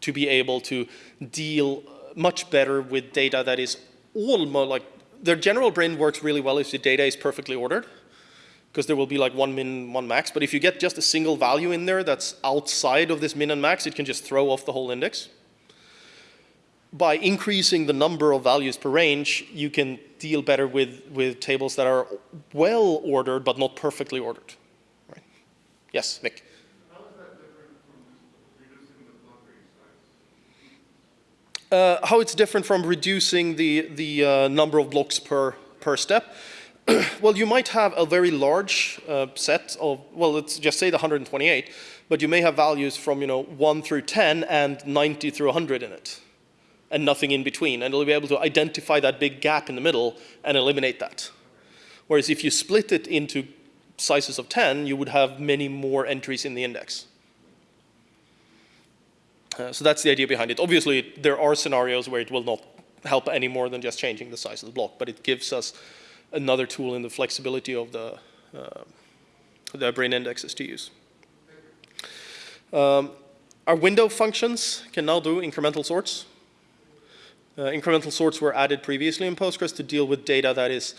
to be able to deal much better with data that is almost like, their general Brin works really well if the data is perfectly ordered, because there will be like one min, one max. But if you get just a single value in there that's outside of this min and max, it can just throw off the whole index by increasing the number of values per range, you can deal better with, with tables that are well ordered but not perfectly ordered. Range size? Uh, how it's different from reducing the, the uh, number of blocks per, per step. well, you might have a very large uh, set of, well, let's just say the 128, but you may have values from, you know, 1 through 10 and 90 through 100 in it, and nothing in between. And it'll be able to identify that big gap in the middle and eliminate that. Whereas if you split it into sizes of 10, you would have many more entries in the index. Uh, so that's the idea behind it. Obviously, there are scenarios where it will not help any more than just changing the size of the block, but it gives us another tool in the flexibility of the, uh, the Brin indexes to use. Um, our window functions can now do incremental sorts. Uh, incremental sorts were added previously in Postgres to deal with data that is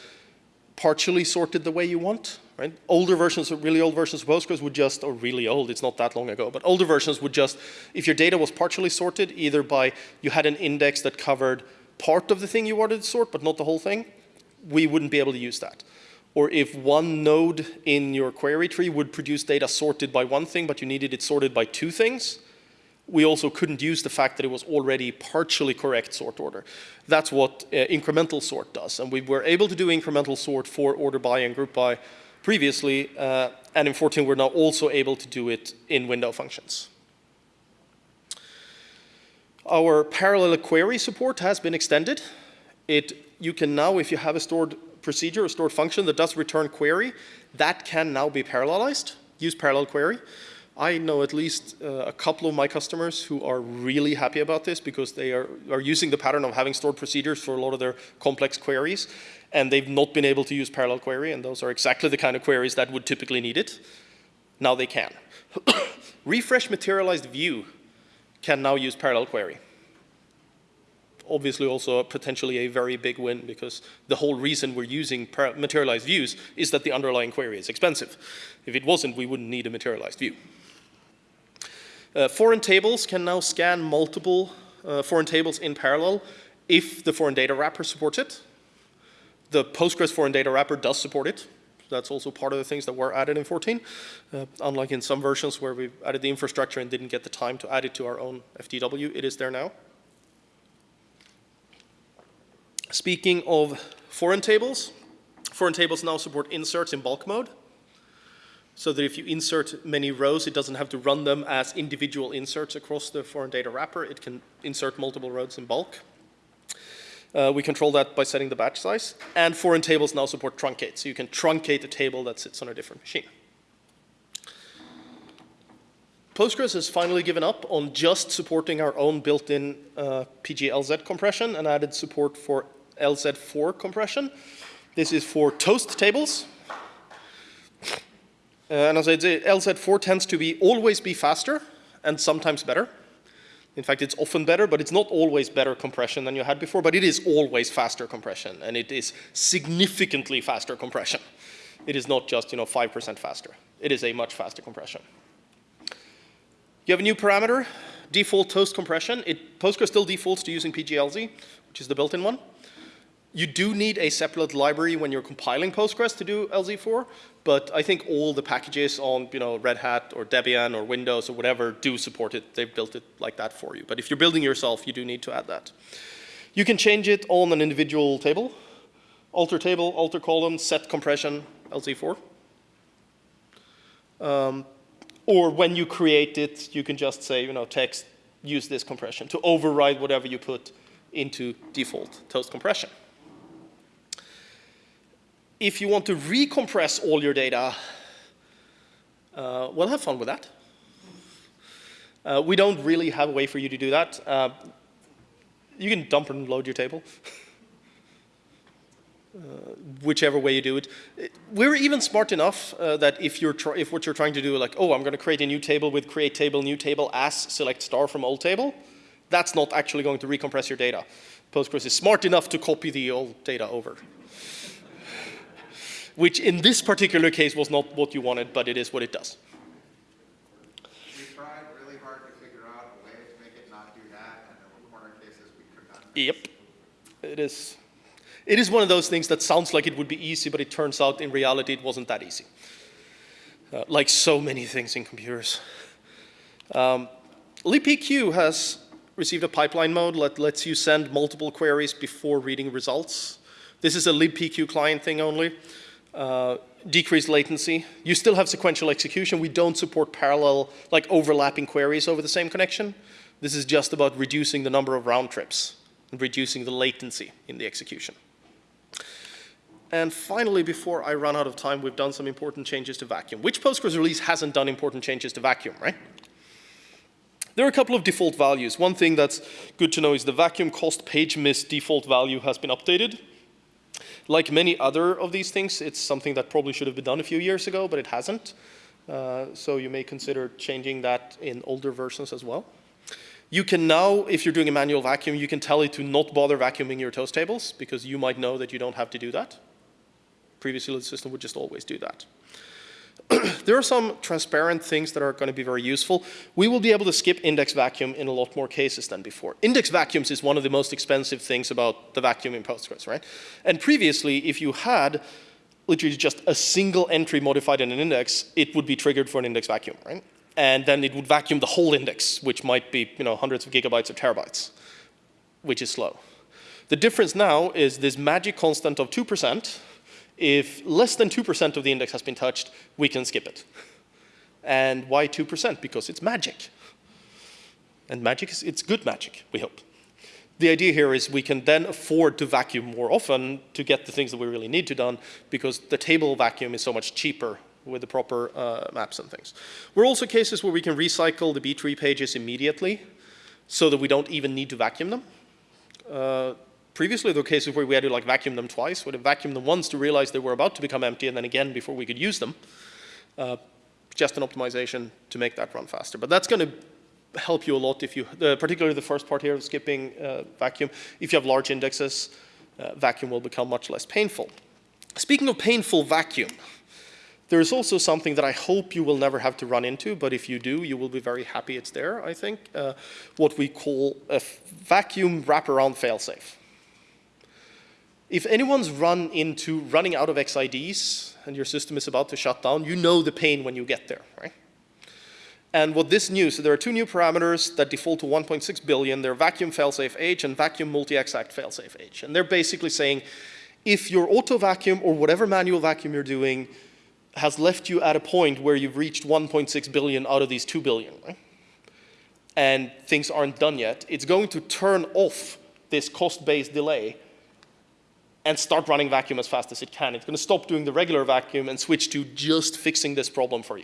partially sorted the way you want, right? Older versions, really old versions of Postgres would just, or really old, it's not that long ago, but older versions would just, if your data was partially sorted, either by, you had an index that covered part of the thing you wanted to sort, but not the whole thing, we wouldn't be able to use that. Or if one node in your query tree would produce data sorted by one thing, but you needed it sorted by two things, we also couldn't use the fact that it was already partially correct sort order. That's what uh, incremental sort does. And we were able to do incremental sort for order by and group by previously, uh, and in 14 we're now also able to do it in window functions. Our parallel query support has been extended. It, you can now, if you have a stored procedure, a stored function that does return query, that can now be parallelized, use parallel query. I know at least uh, a couple of my customers who are really happy about this because they are, are using the pattern of having stored procedures for a lot of their complex queries, and they've not been able to use parallel query, and those are exactly the kind of queries that would typically need it. Now they can. Refresh materialized view can now use parallel query. Obviously also potentially a very big win because the whole reason we're using materialized views is that the underlying query is expensive. If it wasn't, we wouldn't need a materialized view. Uh, foreign tables can now scan multiple uh, foreign tables in parallel if the foreign data wrapper supports it. The Postgres foreign data wrapper does support it, That's also part of the things that were added in 14, uh, unlike in some versions where we added the infrastructure and didn't get the time to add it to our own FDW. It is there now. Speaking of foreign tables, foreign tables now support inserts in bulk mode. So that if you insert many rows, it doesn't have to run them as individual inserts across the foreign data wrapper. It can insert multiple rows in bulk. Uh, we control that by setting the batch size. And foreign tables now support truncate, so you can truncate a table that sits on a different machine. Postgres has finally given up on just supporting our own built-in uh, PG-LZ compression and added support for LZ4 compression. This is for toast tables. Uh, and as I say, LZ4 tends to be always be faster and sometimes better. In fact, it's often better, but it's not always better compression than you had before, but it is always faster compression, and it is significantly faster compression. It is not just, you know, 5% faster. It is a much faster compression. You have a new parameter, default toast compression. It, Postgres still defaults to using PGLZ, which is the built-in one. You do need a separate library when you're compiling Postgres to do LZ4, but I think all the packages on you know, Red Hat or Debian or Windows or whatever do support it. They've built it like that for you. But if you're building yourself, you do need to add that. You can change it on an individual table. Alter table, alter column, set compression, LZ4. Um, or when you create it, you can just say, you know, text, use this compression to override whatever you put into default toast compression. If you want to recompress all your data, uh, well, have fun with that. Uh, we don't really have a way for you to do that. Uh, you can dump and load your table. Uh, whichever way you do it. We're even smart enough uh, that if, you're if what you're trying to do, like, oh, I'm going to create a new table with create table, new table as select star from old table, that's not actually going to recompress your data. Postgres is smart enough to copy the old data over which in this particular case was not what you wanted, but it is what it does. We tried really hard to figure out a way to make it not do that, and there were corner cases we could not. Yep. It is, it is one of those things that sounds like it would be easy, but it turns out in reality it wasn't that easy. Uh, like so many things in computers. Um, libpq has received a pipeline mode that lets you send multiple queries before reading results. This is a libpq client thing only uh, decreased latency. You still have sequential execution. We don't support parallel, like overlapping queries over the same connection. This is just about reducing the number of round trips and reducing the latency in the execution. And finally, before I run out of time, we've done some important changes to vacuum. Which Postgres release hasn't done important changes to vacuum, right? There are a couple of default values. One thing that's good to know is the vacuum cost page miss default value has been updated. Like many other of these things, it's something that probably should have been done a few years ago, but it hasn't. Uh, so you may consider changing that in older versions as well. You can now, if you're doing a manual vacuum, you can tell it to not bother vacuuming your toast tables because you might know that you don't have to do that. Previously, the system would just always do that. there are some transparent things that are going to be very useful. We will be able to skip index vacuum in a lot more cases than before. Index vacuums is one of the most expensive things about the vacuum in Postgres, right? And previously, if you had literally just a single entry modified in an index, it would be triggered for an index vacuum, right? And then it would vacuum the whole index, which might be you know, hundreds of gigabytes or terabytes, which is slow. The difference now is this magic constant of 2%, if less than 2% of the index has been touched, we can skip it. And why 2%? Because it's magic. And magic is, it's good magic, we hope. The idea here is we can then afford to vacuum more often to get the things that we really need to done because the table vacuum is so much cheaper with the proper uh, maps and things. We're also cases where we can recycle the B-tree pages immediately so that we don't even need to vacuum them. Uh, Previously, there were cases where we had to like vacuum them twice. We'd have vacuumed them once to realize they were about to become empty, and then again before we could use them. Uh, just an optimization to make that run faster. But that's going to help you a lot if you, uh, particularly the first part here of skipping uh, vacuum. If you have large indexes, uh, vacuum will become much less painful. Speaking of painful vacuum, there is also something that I hope you will never have to run into, but if you do, you will be very happy it's there, I think, uh, what we call a vacuum wraparound failsafe if anyone's run into running out of XIDs and your system is about to shut down, you know the pain when you get there, right? And what this new, so there are two new parameters that default to 1.6 billion. They're vacuum failsafe age and vacuum multixact failsafe age. And they're basically saying, if your auto vacuum or whatever manual vacuum you're doing has left you at a point where you've reached 1.6 billion out of these 2 billion, right? and things aren't done yet, it's going to turn off this cost-based delay and start running vacuum as fast as it can. It's going to stop doing the regular vacuum and switch to just fixing this problem for you.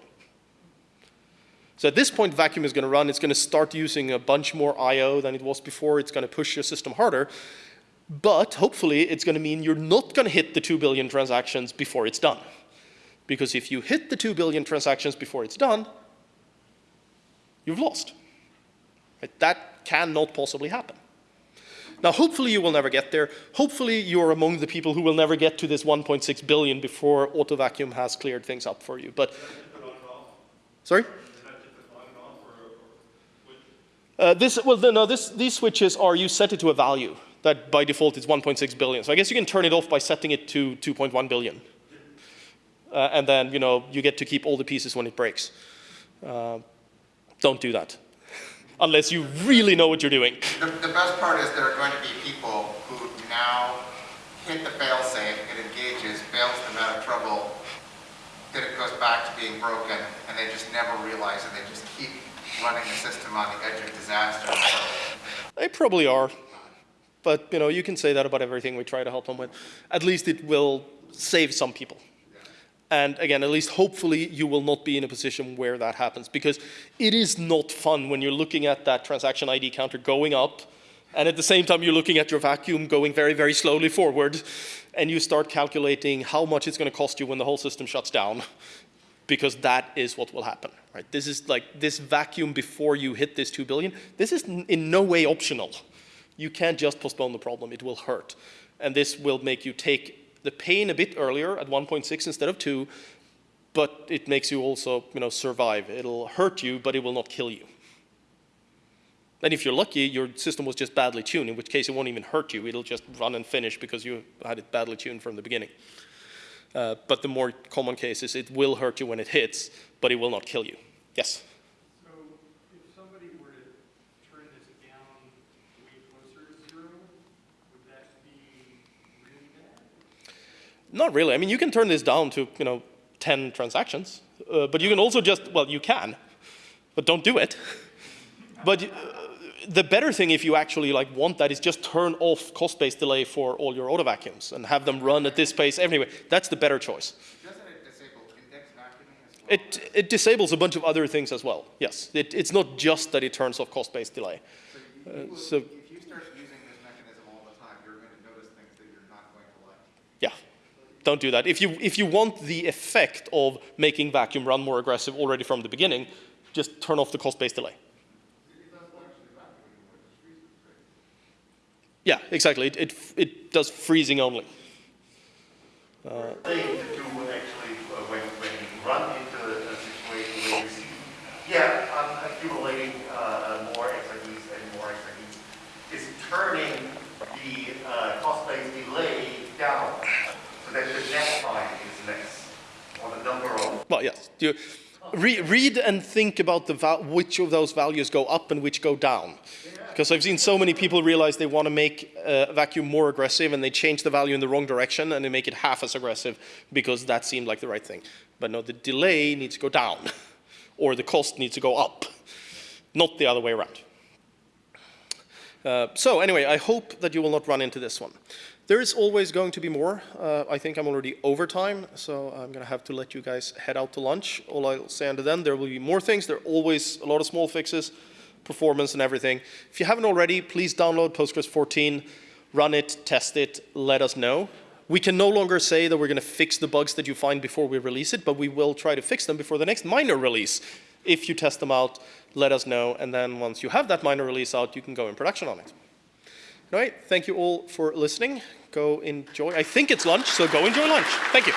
So at this point, vacuum is going to run. It's going to start using a bunch more I.O. than it was before. It's going to push your system harder. But hopefully, it's going to mean you're not going to hit the 2 billion transactions before it's done. Because if you hit the 2 billion transactions before it's done, you've lost. That cannot possibly happen. Now, hopefully you will never get there. Hopefully you're among the people who will never get to this 1.6 billion before auto vacuum has cleared things up for you. But, sorry? Uh, this, well, no, this, these switches are, you set it to a value that by default is 1.6 billion. So I guess you can turn it off by setting it to 2.1 billion. Uh, and then, you know, you get to keep all the pieces when it breaks. Uh, don't do that. Unless you really know what you're doing. The, the best part is there are going to be people who now hit the fail-safe, it engages, bails them out of trouble, then it goes back to being broken, and they just never realize it. They just keep running the system on the edge of disaster. They probably are. But, you know, you can say that about everything we try to help them with. At least it will save some people. And again, at least hopefully you will not be in a position where that happens because it is not fun when you're looking at that transaction ID counter going up and at the same time you're looking at your vacuum going very, very slowly forward and you start calculating how much it's going to cost you when the whole system shuts down because that is what will happen, right? This is like this vacuum before you hit this 2 billion. This is in no way optional. You can't just postpone the problem, it will hurt. And this will make you take the pain a bit earlier at 1.6 instead of 2, but it makes you also you know, survive. It'll hurt you, but it will not kill you. And if you're lucky, your system was just badly tuned, in which case it won't even hurt you. It'll just run and finish because you had it badly tuned from the beginning. Uh, but the more common cases, it will hurt you when it hits, but it will not kill you. Yes? So if somebody were to turn this down way closer to zero, would that be really bad? Not really. I mean, you can turn this down to, you know, 10 transactions. Uh, but you can also just, well, you can, but don't do it. but uh, the better thing if you actually like want that is just turn off cost-based delay for all your auto vacuums and have them run at this pace anyway. That's the better choice. It disable index vacuuming as well? It, it disables a bunch of other things as well. Yes, it, it's not just that it turns off cost-based delay. So will- so- if you start using this mechanism all the time, you're going to notice things that you're not going to like. Yeah, don't do that. If you, if you want the effect of making vacuum run more aggressive already from the beginning, just turn off the cost-based delay. Yeah, exactly. It, it, it does freezing only. Uh, thing to do actually uh, when, when you run into a a situation where you see, yeah, I'm accumulating uh, more XIDs and more XIDs, is turning the uh, cost-based delay down so that the net time is less, or the number of Well, yes. You re read and think about which of those values go up and which go down. Because I've seen so many people realize they want to make uh, vacuum more aggressive and they change the value in the wrong direction and they make it half as aggressive because that seemed like the right thing. But no, the delay needs to go down or the cost needs to go up, not the other way around. Uh, so anyway, I hope that you will not run into this one. There is always going to be more. Uh, I think I'm already over time, so I'm going to have to let you guys head out to lunch. All I'll say until then, there will be more things. There are always a lot of small fixes, performance and everything. If you haven't already, please download Postgres 14, run it, test it, let us know. We can no longer say that we're going to fix the bugs that you find before we release it, but we will try to fix them before the next minor release. If you test them out, let us know, and then once you have that minor release out, you can go in production on it. All right, thank you all for listening. Go enjoy, I think it's lunch, so go enjoy lunch. Thank you.